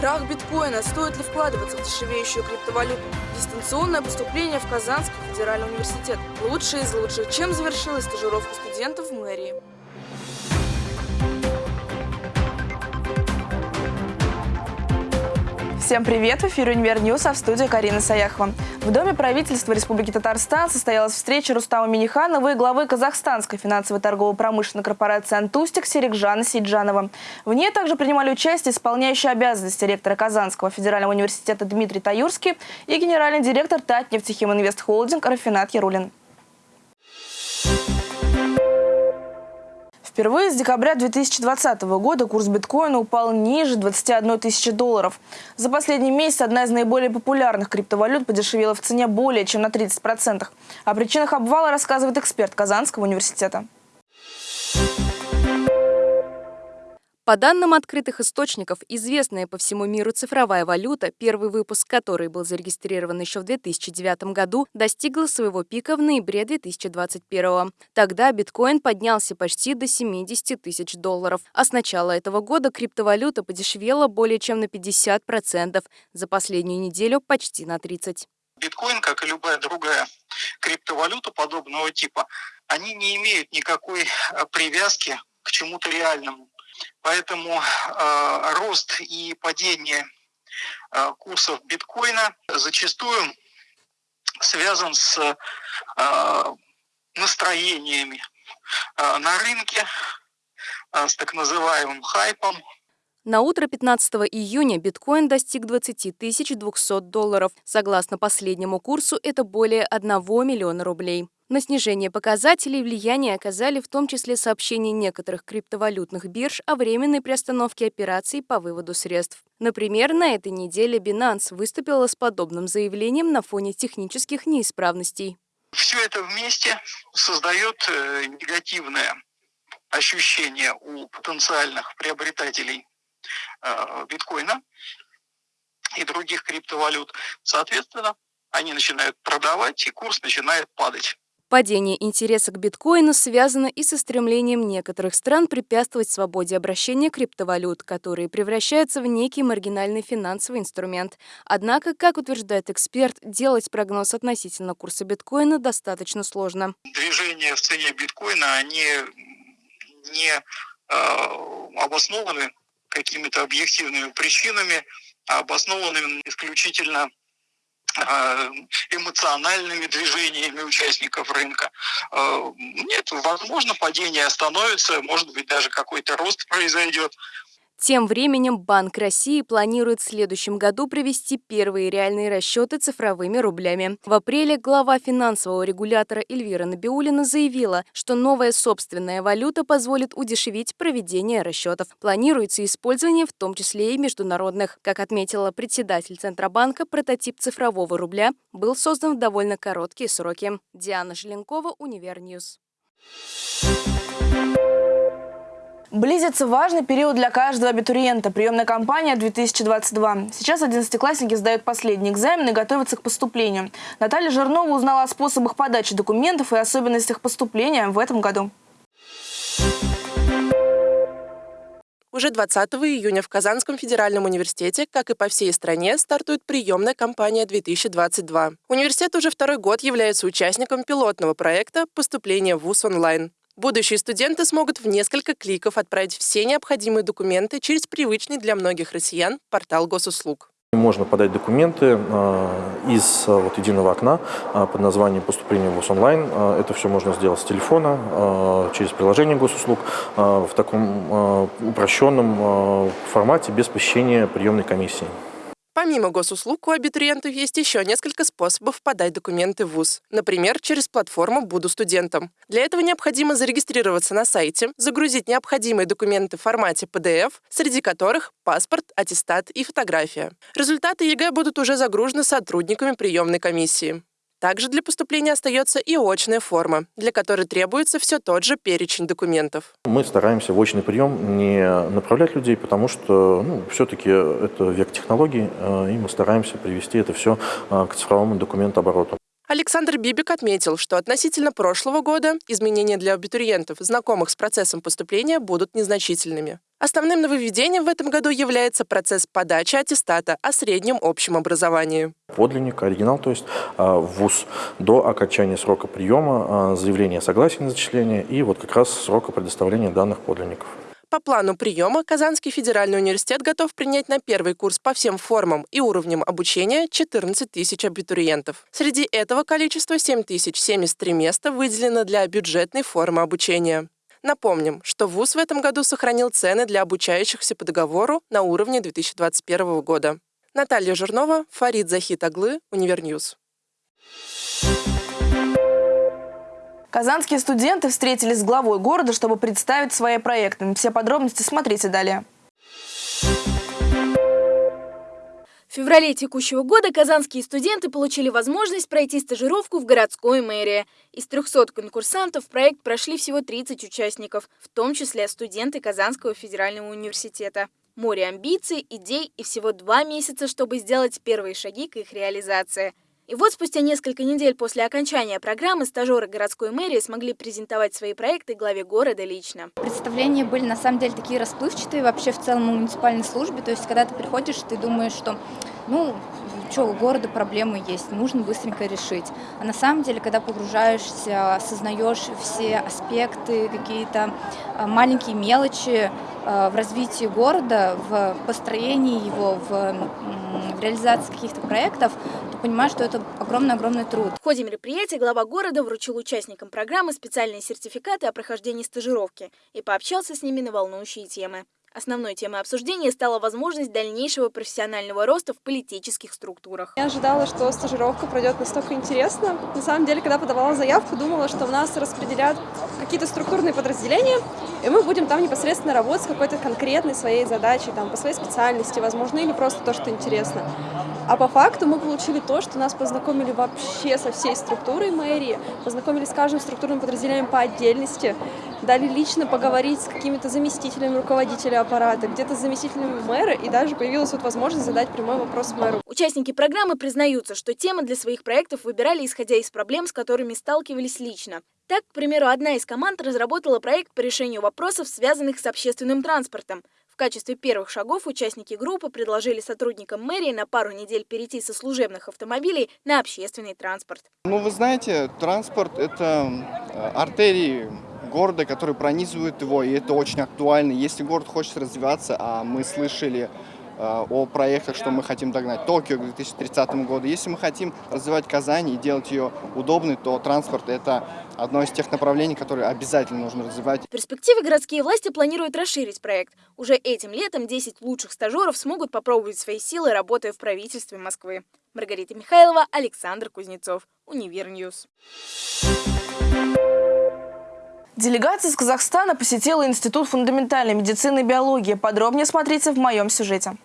Крах биткоина. Стоит ли вкладываться в дешевеющую криптовалюту? Дистанционное поступление в Казанский федеральный университет. Лучшие из лучших. Чем завершилась стажировка студентов в мэрии? Всем привет! В эфире «Univer News», а в студии Карина Саяхова. В Доме правительства Республики Татарстан состоялась встреча Рустама Миниханова и главы Казахстанской финансовой торгово-промышленной корпорации «Онтустик» Серикжана Сейджанова. В ней также принимали участие исполняющий обязанности ректора Казанского федерального университета Дмитрий Таюрский и генеральный директор Инвест Холдинг Рафинат Ярулин. Впервые с декабря 2020 года курс биткоина упал ниже 21 тысячи долларов. За последний месяц одна из наиболее популярных криптовалют подешевела в цене более чем на 30%. О причинах обвала рассказывает эксперт Казанского университета. По данным открытых источников, известная по всему миру цифровая валюта, первый выпуск которой был зарегистрирован еще в 2009 году, достигла своего пика в ноябре 2021. Тогда биткоин поднялся почти до 70 тысяч долларов, а с начала этого года криптовалюта подешевела более чем на 50%, за последнюю неделю почти на 30%. Биткоин, как и любая другая криптовалюта подобного типа, они не имеют никакой э, привязки к чему-то реальному. Поэтому э, рост и падение э, курсов биткоина зачастую связан с э, настроениями э, на рынке, э, с так называемым хайпом. На утро 15 июня биткоин достиг 20 200 долларов. Согласно последнему курсу, это более 1 миллиона рублей. На снижение показателей влияние оказали в том числе сообщения некоторых криптовалютных бирж о временной приостановке операций по выводу средств. Например, на этой неделе Binance выступила с подобным заявлением на фоне технических неисправностей. Все это вместе создает э, негативное ощущение у потенциальных приобретателей э, биткоина и других криптовалют. Соответственно, они начинают продавать, и курс начинает падать. Падение интереса к биткоину связано и со стремлением некоторых стран препятствовать свободе обращения криптовалют, которые превращаются в некий маргинальный финансовый инструмент. Однако, как утверждает эксперт, делать прогноз относительно курса биткоина достаточно сложно. Движения в цене биткоина, они не э, обоснованы какими-то объективными причинами, а обоснованы исключительно эмоциональными движениями участников рынка. Э, нет, возможно, падение остановится, может быть, даже какой-то рост произойдет. Тем временем Банк России планирует в следующем году провести первые реальные расчеты цифровыми рублями. В апреле глава финансового регулятора Эльвира Набиулина заявила, что новая собственная валюта позволит удешевить проведение расчетов. Планируется использование в том числе и международных. Как отметила председатель Центробанка, прототип цифрового рубля был создан в довольно короткие сроки. Диана Желенкова, Univer News. Близится важный период для каждого абитуриента – приемная кампания 2022. Сейчас одиннадцатиклассники сдают последний экзамен и готовятся к поступлению. Наталья Жирнова узнала о способах подачи документов и особенностях поступления в этом году. Уже 20 июня в Казанском федеральном университете, как и по всей стране, стартует приемная кампания 2022. Университет уже второй год является участником пилотного проекта «Поступление в ВУЗ онлайн». Будущие студенты смогут в несколько кликов отправить все необходимые документы через привычный для многих россиян портал госуслуг. Можно подать документы э, из э, вот, единого окна э, под названием «Поступление в ВУЗ онлайн». Это все можно сделать с телефона, через приложение госуслуг, в таком упрощенном формате, без посещения приемной комиссии. Помимо госуслуг, у абитуриентов есть еще несколько способов подать документы в ВУЗ. Например, через платформу «Буду студентом». Для этого необходимо зарегистрироваться на сайте, загрузить необходимые документы в формате PDF, среди которых паспорт, аттестат и фотография. Результаты ЕГЭ будут уже загружены сотрудниками приемной комиссии. Также для поступления остается и очная форма, для которой требуется все тот же перечень документов. Мы стараемся в очный прием не направлять людей, потому что ну, все-таки это век технологий, э, и мы стараемся привести это все э, к цифровому документообороту. Александр Бибик отметил, что относительно прошлого года изменения для абитуриентов, знакомых с процессом поступления, будут незначительными. Основным нововведением в этом году является процесс подачи аттестата о среднем общем образовании. Подлинник, оригинал, то есть а, ВУЗ до окончания срока приема, а, заявление о согласии на зачисление и вот как раз срока предоставления данных подлинников. По плану приема Казанский федеральный университет готов принять на первый курс по всем формам и уровням обучения 14 тысяч абитуриентов. Среди этого количества 7073 места выделено для бюджетной формы обучения. Напомним, что ВУЗ в этом году сохранил цены для обучающихся по договору на уровне 2021 года. Наталья Жирнова, Фарид Захитаглы, Univer News. Казанские студенты встретились с главой города, чтобы представить свои проекты. Все подробности смотрите далее. В феврале текущего года казанские студенты получили возможность пройти стажировку в городской мэрии. Из 300 конкурсантов проект прошли всего 30 участников, в том числе студенты Казанского федерального университета. Море амбиций, идей и всего два месяца, чтобы сделать первые шаги к их реализации – и вот спустя несколько недель после окончания программы стажеры городской мэрии смогли презентовать свои проекты главе города лично. Представления были на самом деле такие расплывчатые вообще в целом в муниципальной службе. То есть, когда ты приходишь, ты думаешь, что ну, что, у города проблемы есть, нужно быстренько решить. А на самом деле, когда погружаешься, осознаешь все аспекты, какие-то а, маленькие мелочи а, в развитии города, в построении его, в, в реализации каких-то проектов, то понимаешь, что это огромный-огромный труд. В ходе мероприятия глава города вручил участникам программы специальные сертификаты о прохождении стажировки и пообщался с ними на волнующие темы. Основной темой обсуждения стала возможность дальнейшего профессионального роста в политических структурах. Я ожидала, что стажировка пройдет настолько интересно. На самом деле, когда подавала заявку, думала, что у нас распределят какие-то структурные подразделения, и мы будем там непосредственно работать с какой-то конкретной своей задачей, там, по своей специальности, возможно, или просто то, что интересно. А по факту мы получили то, что нас познакомили вообще со всей структурой мэрии, познакомили с каждым структурным подразделением по отдельности, дали лично поговорить с какими-то заместителями руководителя аппарата, где-то с заместителями мэра, и даже появилась вот возможность задать прямой вопрос мэру. Участники программы признаются, что темы для своих проектов выбирали исходя из проблем, с которыми сталкивались лично. Так, к примеру, одна из команд разработала проект по решению вопросов, связанных с общественным транспортом. В качестве первых шагов участники группы предложили сотрудникам мэрии на пару недель перейти со служебных автомобилей на общественный транспорт. Ну, вы знаете, транспорт – это э, артерии города, которые пронизывают его, и это очень актуально. Если город хочет развиваться, а мы слышали э, о проектах, что мы хотим догнать Токио к 2030 году. Если мы хотим развивать Казань и делать ее удобной, то транспорт – это одно из тех направлений, которые обязательно нужно развивать. В перспективе городские власти планируют расширить проект. Уже этим летом 10 лучших стажеров смогут попробовать свои силы, работая в правительстве Москвы. Маргарита Михайлова, Александр Кузнецов, Univer News. Делегация из Казахстана посетила Институт фундаментальной медицины и биологии. Подробнее смотрите в моем сюжете.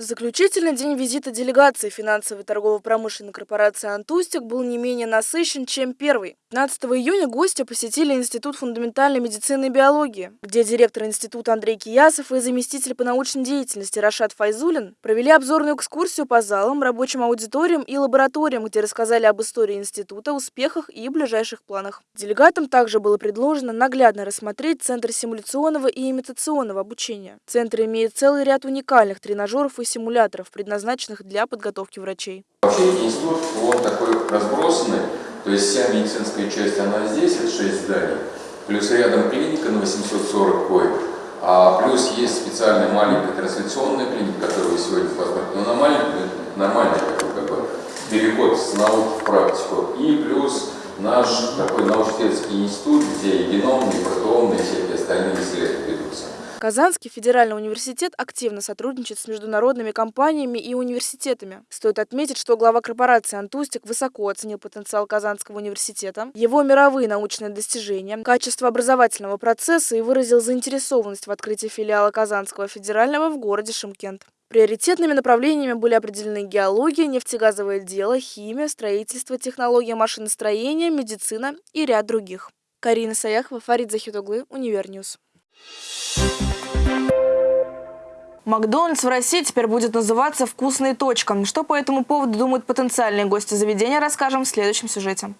Заключительный день визита делегации финансовой торгово-промышленной корпорации «Онтустик» был не менее насыщен, чем первый. 15 июня гости посетили Институт фундаментальной медицины и биологии, где директор института Андрей Киясов и заместитель по научной деятельности Рашат Файзулин провели обзорную экскурсию по залам, рабочим аудиториям и лабораториям, где рассказали об истории института, успехах и ближайших планах. Делегатам также было предложено наглядно рассмотреть Центр симуляционного и имитационного обучения. Центр имеет целый ряд уникальных тренажеров и симуляторов, предназначенных для подготовки врачей. Вообще институт, он такой разбросанный, то есть вся медицинская часть, она здесь, это 6 зданий, плюс рядом клиника на 840 коек, а плюс есть специальная маленькая трансляционная клиника, которую вы сегодня посмотрите, но она маленькая, нормальный такой как бы переход с науки в практику, и плюс наш такой научно-исследовательский институт, где и геномные, и протеомные, и всякие остальные исследования ведутся. Казанский федеральный университет активно сотрудничает с международными компаниями и университетами. Стоит отметить, что глава корпорации «Антустик» высоко оценил потенциал Казанского университета, его мировые научные достижения, качество образовательного процесса и выразил заинтересованность в открытии филиала Казанского федерального в городе Шымкент. Приоритетными направлениями были определены геология, нефтегазовое дело, химия, строительство, технология машиностроения, медицина и ряд других. Карина Саяхова, Фарид Захитаглы, Univer News. Макдональдс в России теперь будет называться «Вкусно и точка». Что по этому поводу думают потенциальные гости заведения, расскажем в следующем сюжете.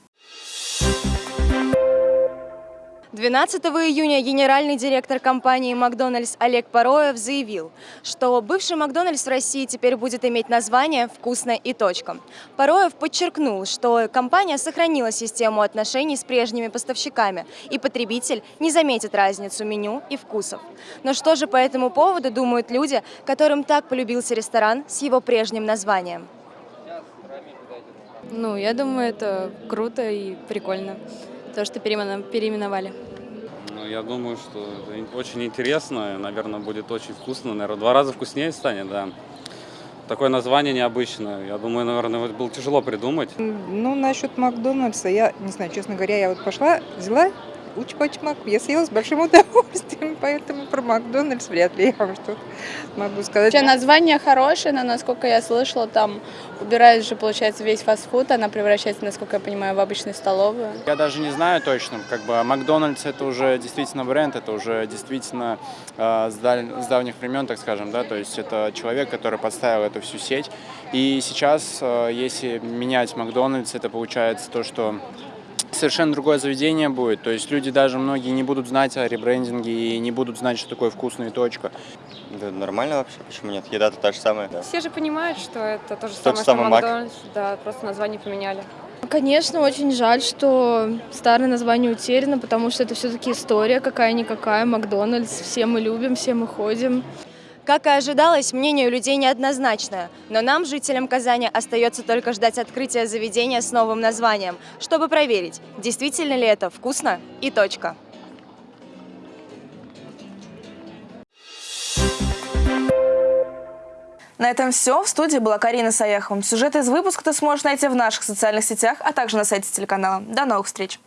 12 июня генеральный директор компании «Макдональдс» Олег Пароев заявил, что бывший «Макдональдс» в России теперь будет иметь название «Вкусно и точка». Пороев подчеркнул, что компания сохранила систему отношений с прежними поставщиками, и потребитель не заметит разницу меню и вкусов. Но что же по этому поводу думают люди, которым так полюбился ресторан с его прежним названием? Ну, я думаю, это круто и прикольно, то, что переименовали. Ну, я думаю, что это очень интересно, наверное, будет очень вкусно, наверное, два раза вкуснее станет, да. Такое название необычное. Я думаю, наверное, это было тяжело придумать. Ну, насчет Макдональдса, я не знаю, честно говоря, я вот пошла, взяла учпачмак, я съела с большим удовольствием, поэтому про Макдональдс вряд ли я вам что-то могу сказать. Вообще название хорошее, но насколько я слышала, там убирают же, получается, весь фастфуд, она превращается, насколько я понимаю, в обычную столовую. Я даже не знаю точно, как бы Макдональдс это уже действительно бренд, это уже действительно э, с, даль... с давних времен, так скажем, да, то есть это человек, который поставил эту всю сеть. И сейчас, э, если менять Макдональдс, это получается то, что совершенно другое заведение будет. То есть люди даже многие не будут знать о ребрендинге и не будут знать, что такое вкусная точка. Да, нормально вообще, почему нет? Еда-то та же самая. Да. Все же понимают, что это то же Тот самое, самый что Мак. Макдональдс. Да, просто название поменяли. Конечно, очень жаль, что старое название утеряно, потому что это все-таки история какая-никакая, Макдональдс, все мы любим, все мы ходим. Как и ожидалось, мнение у людей неоднозначное, но нам, жителям Казани, остается только ждать открытия заведения с новым названием, чтобы проверить, действительно ли это вкусно и точка. На этом все. В студии была Карина Саяхова. Сюжет из выпуска ты сможешь найти в наших социальных сетях, а также на сайте телеканала. До новых встреч!